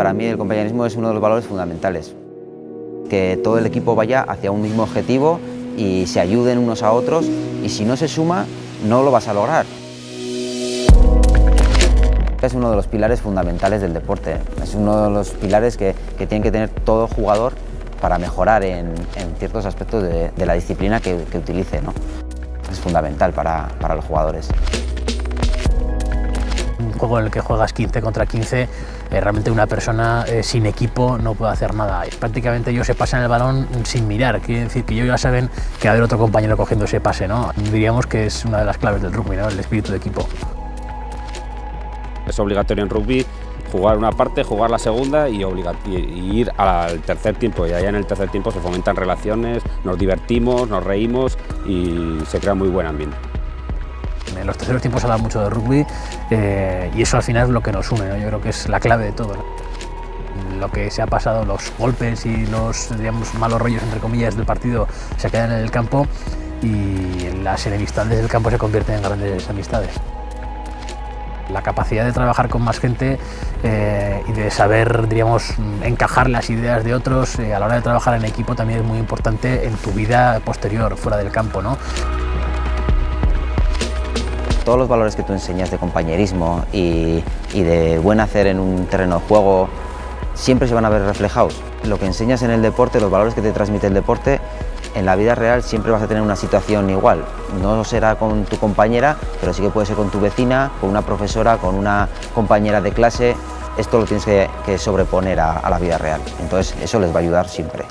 Para mí el compañerismo es uno de los valores fundamentales. Que todo el equipo vaya hacia un mismo objetivo y se ayuden unos a otros y si no se suma no lo vas a lograr. Es uno de los pilares fundamentales del deporte, es uno de los pilares que, que tiene que tener todo jugador para mejorar en, ciertos aspectos de, la disciplina que, utilice. Es fundamental para, para los jugadores un juego en el que juegas 15 contra 15, eh, realmente una persona eh, sin equipo no puede hacer nada. Prácticamente ellos se pasan el balón sin mirar, quiere decir que ellos ya saben que va a haber otro compañero cogiendo ese pase. ¿no? Diríamos que es una de las claves del rugby, ¿no? el espíritu de equipo. Es obligatorio en rugby jugar una parte, jugar la segunda y, y, ir al tercer tiempo. Y allá en el tercer tiempo se fomentan relaciones, nos divertimos, nos reímos y se crea muy buen ambiente. En los terceros tiempos se habla mucho de rugby eh, y eso al final es lo que nos une, yo creo que es la clave de todo. Lo que se ha pasado, los golpes y los malos rollos, entre comillas, del partido se quedan en el campo y las enemistades del campo se convierten en grandes amistades. La capacidad de trabajar con más gente eh, y de saber, diríamos, encajar las ideas de otros eh, a la hora de trabajar en equipo también es muy importante en tu vida posterior, fuera del campo. ¿no? Todos los valores que tú enseñas de compañerismo y, de buen hacer en un terreno de juego siempre se van a ver reflejados. Lo que enseñas en el deporte, los valores que te transmite el deporte, en la vida real siempre vas a tener una situación igual. No será con tu compañera, pero sí que puede ser con tu vecina, con una profesora, con una compañera de clase. Esto lo tienes que, sobreponer a la vida real. Entonces eso les va a ayudar siempre.